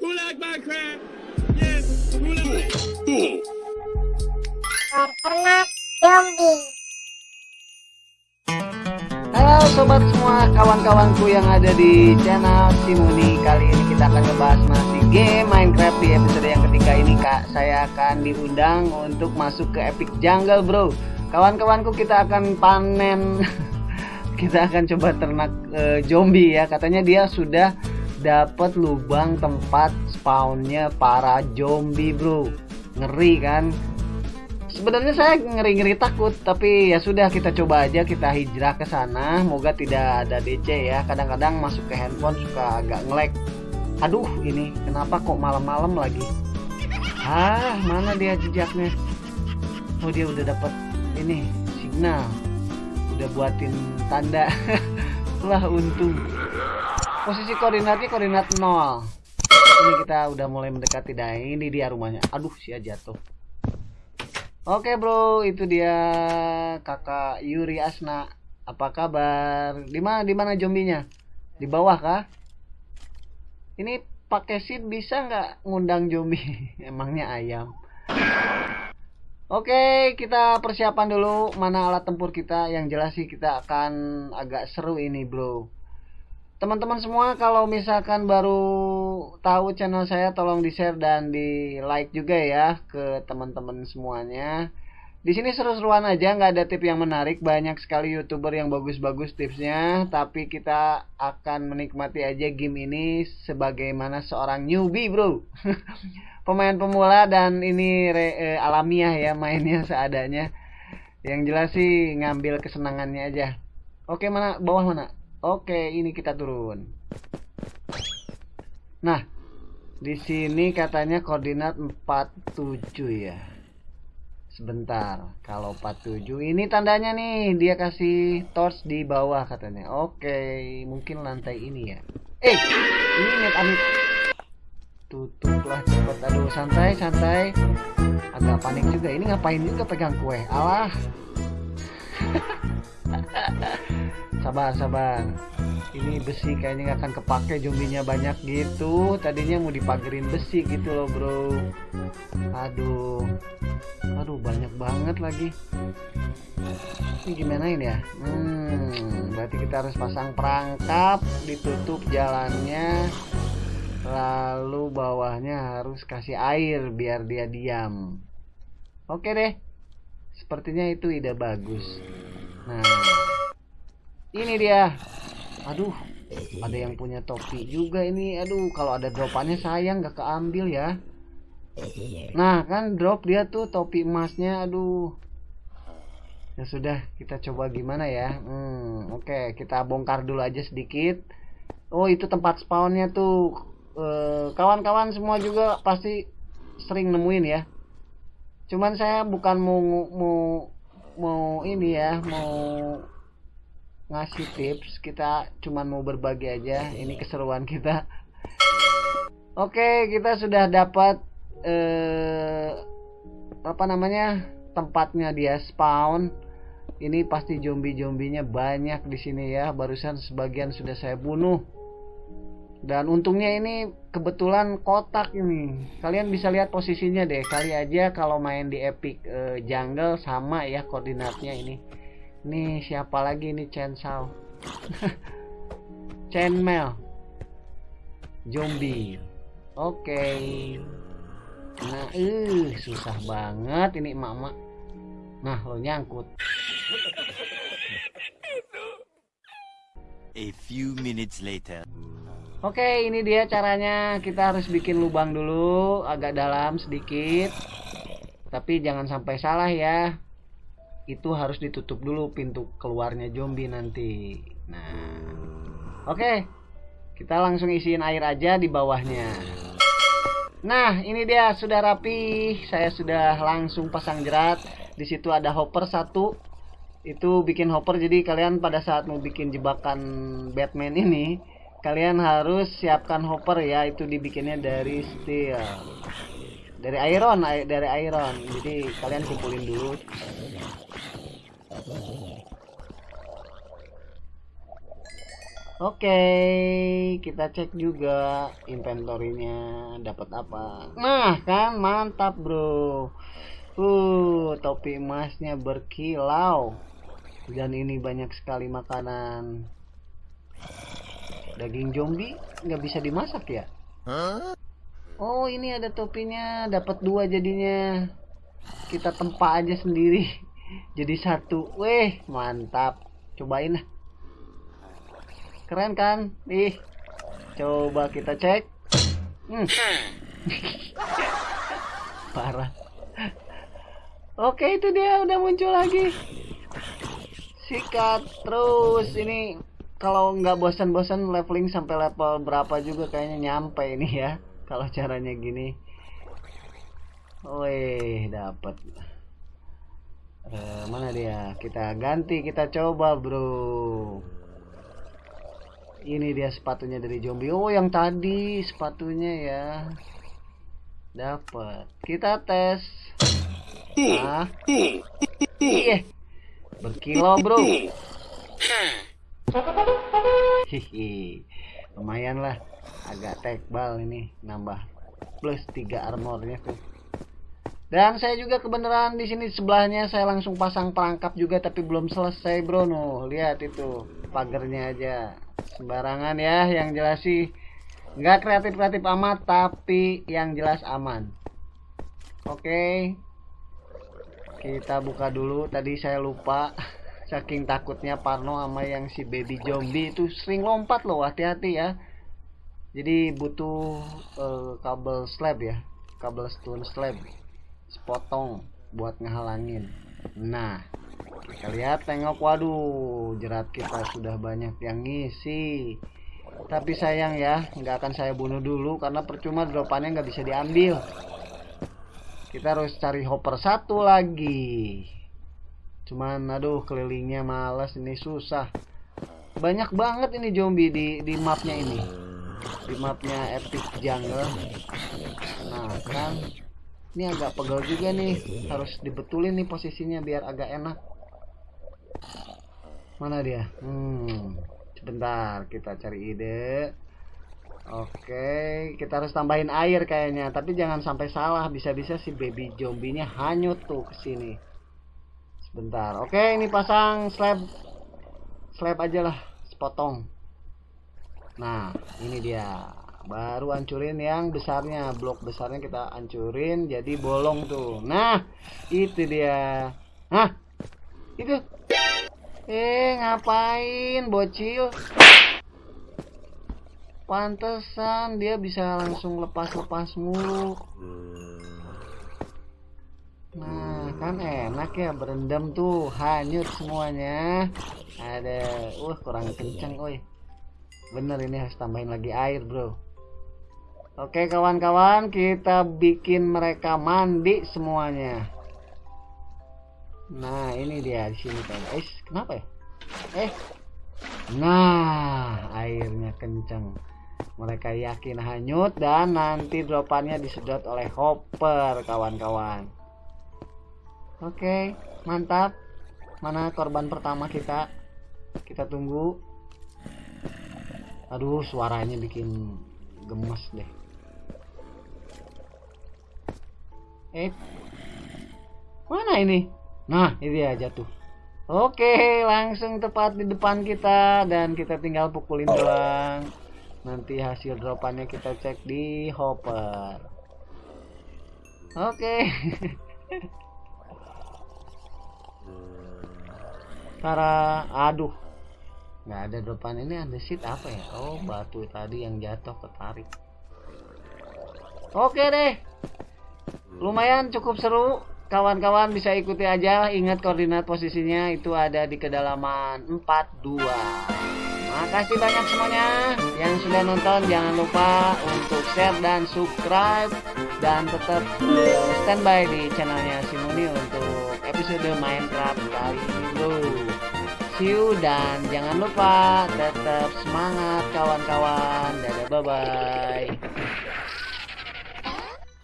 Who like Minecraft? Yes. Who like? zombie. Halo sobat semua kawan-kawanku yang ada di channel Simuni. Kali ini kita akan ngebahas masih game Minecraft di episode yang ketiga ini kak. Saya akan diundang untuk masuk ke Epic Jungle bro. Kawan-kawanku kita akan panen. Kita akan coba ternak eh, zombie ya. Katanya dia sudah dapat lubang tempat spawnnya para zombie bro. Ngeri kan? Sebenarnya saya ngeri-ngeri takut tapi ya sudah kita coba aja kita hijrah ke sana. Moga tidak ada DC ya. Kadang-kadang masuk ke handphone suka agak ngelek aduh ini kenapa kok malam-malam lagi? Ah mana dia jejaknya? Oh dia udah dapat ini signal. Udah buatin tanda. Lah untung posisi koordinatnya koordinat 0 ini kita udah mulai mendekati dah ini dia rumahnya aduh sia jatuh Oke bro, itu dia kakak Yuri Asna. Apa kabar? Di mana di mana zombinya? Di bawah kah? Ini pakai seed bisa nggak ngundang zombie? Emangnya ayam. Oke, kita persiapan dulu mana alat tempur kita. Yang jelas sih kita akan agak seru ini, bro. Teman-teman semua kalau misalkan baru tahu channel saya tolong di-share dan di-like juga ya ke teman-teman semuanya. Di sini seru-seruan aja, nggak ada tip yang menarik. Banyak sekali youtuber yang bagus-bagus tipsnya, tapi kita akan menikmati aja game ini sebagaimana seorang newbie, bro. Pemain pemula dan ini re, eh, alamiah ya mainnya seadanya. Yang jelas sih ngambil kesenangannya aja. Oke mana bawah mana? Oke ini kita turun. Nah di sini katanya koordinat 47 ya. Sebentar kalau 47 ini tandanya nih dia kasih torch di bawah katanya. Oke mungkin lantai ini ya. Eh ini net amit tutuplah cepet. Aduh santai santai. Agak panik juga ini ngapain juga pegang kue? Alah sabar sabar. Ini besi kayaknya nggak akan kepake zombinya banyak gitu. Tadinya mau dipagerin besi gitu loh bro. Aduh. Aduh banyak banget lagi. Ini gimana ini ya? Hmm, berarti kita harus pasang perangkap ditutup jalannya lalu bawahnya harus kasih air biar dia diam. Oke deh. Sepertinya itu ide bagus. Nah ini dia. Aduh ada yang punya topi juga ini. Aduh kalau ada dropannya sayang gak keambil ya. Nah kan drop dia tuh topi emasnya aduh. Ya sudah kita coba gimana ya? Hmm, oke okay, kita bongkar dulu aja sedikit. Oh itu tempat spawnnya tuh. Kawan-kawan e, semua juga pasti sering nemuin ya. Cuman saya bukan mau mau mau ini ya mau ngasih tips kita cuman mau berbagi aja. Ini keseruan kita. Oke kita sudah dapat eh, apa namanya tempatnya dia spawn. Ini pasti zombie-zombinya banyak di sini ya. Barusan sebagian sudah saya bunuh. Dan untungnya ini kebetulan kotak ini. Kalian bisa lihat posisinya deh. Kali aja kalau main di epic eh, jungle sama ya koordinatnya ini Nih siapa lagi nih Chen Sao? Chen Mel. Zombie. Oke. Okay. Nah, uh, susah banget ini emak-emak. Nah, lo nyangkut. A few minutes later. Oke, okay, ini dia caranya. Kita harus bikin lubang dulu, agak dalam sedikit. Tapi jangan sampai salah ya itu harus ditutup dulu pintu keluarnya zombie nanti. Nah. Oke. Okay. kita langsung isiin air aja di bawahnya. Nah ini dia sudah rapi. Saya sudah langsung pasang jerat. Di situ ada hopper satu. Itu bikin hopper jadi kalian pada saat mau bikin jebakan Batman ini kalian harus siapkan hopper ya. Itu dibikinnya dari steel dari iron dari iron jadi kalian kumpulin dulu Oke, kita cek juga inventorinya dapat apa. Nah, kan mantap, Bro. Uh, topi emasnya berkilau. Dan ini banyak sekali makanan. Daging zombie nggak bisa dimasak ya? Oh, ini ada topinya, dapat dua jadinya. Kita tempa aja sendiri. Jadi satu. Weh, mantap. Cobain lah. Keren kan? Ih. Coba kita cek. Hmm. Parah. Oke, itu dia udah muncul lagi. Sikat terus ini kalau nggak bosan-bosan leveling sampai level berapa juga kayaknya nyampe ini ya. Kalau caranya gini. Wih, dapat. Eh, mana dia? Kita ganti, kita coba, Bro. Ini dia sepatunya dari zombie. Oh yang tadi sepatunya ya. Dapat kita tes. Ah iya. Berkilau bro. Hihi. Lumayan lah agak tebal ini nambah plus 3 armornya tuh. Dan saya juga kebenaran di sini sebelahnya saya langsung pasang perangkap juga tapi belum selesai bro. No lihat itu pagernya aja. Sembarangan ya yang jelas sih. Nggak kreatif kreatif amat tapi yang jelas aman. Oke. Kita buka dulu. Tadi saya lupa saking takutnya Parno sama yang si baby zombie itu sering lompat loh. Hati-hati ya jadi butuh uh, kabel slab ya. Kabel stone slab. Sepotong buat ngehalangin. Nah kita lihat tengok. Waduh jerat kita sudah banyak yang ngisi. Tapi sayang ya nggak akan saya bunuh dulu karena percuma dropannya nggak bisa diambil. Kita harus cari hopper satu lagi. Cuman aduh kelilingnya males. Ini susah. Banyak banget ini zombie di di mapnya ini di mapnya epic jungle. Nah kan ini agak pegel juga nih. Harus dibetulin nih posisinya biar agak enak. Mana dia? Hmm sebentar kita cari ide. Oke kita harus tambahin air kayaknya. Tapi jangan sampai salah bisa-bisa si baby zombinya hanyut tuh ke sini. Sebentar. Oke ini pasang slab. Slab aja lah sepotong nah ini dia baru hancurin yang besarnya blok besarnya kita hancurin jadi bolong tuh nah itu dia nah itu Eh, ngapain bocil? Pantesan dia bisa langsung lepas-lepas mulu. Nah, kan enak ya berendam tuh, hanyut semuanya. Ada, uh kurang kenceng, woi. Bener ini harus tambahin lagi air, bro. Oke kawan-kawan, kita bikin mereka mandi semuanya. Nah, ini dia di sini kan. Kenapa ya? Eh. Nah, airnya kencang. Mereka yakin hanyut dan nanti dropannya disedot oleh hopper, kawan-kawan. Oke, mantap. Mana korban pertama kita? Kita tunggu. Aduh, suaranya bikin gemes deh. Eh. Mana ini? Nah, ini dia jatuh. Oke, langsung tepat di depan kita dan kita tinggal pukulin doang. Nanti hasil dropannya kita cek di hopper. Oke. Tara, aduh. Nggak ada dropan ini ada seat apa ya? Oh, batu tadi yang jatuh ketarik. Oke deh. Lumayan cukup seru. Kawan-kawan bisa ikuti aja. Ingat koordinat posisinya. Itu ada di kedalaman 42 makasih banyak semuanya yang sudah nonton. Jangan lupa untuk share dan subscribe. Dan tetap standby di channelnya Simoni untuk episode Minecraft kali ini you dan jangan lupa tetap semangat kawan-kawan. Dadah bye bye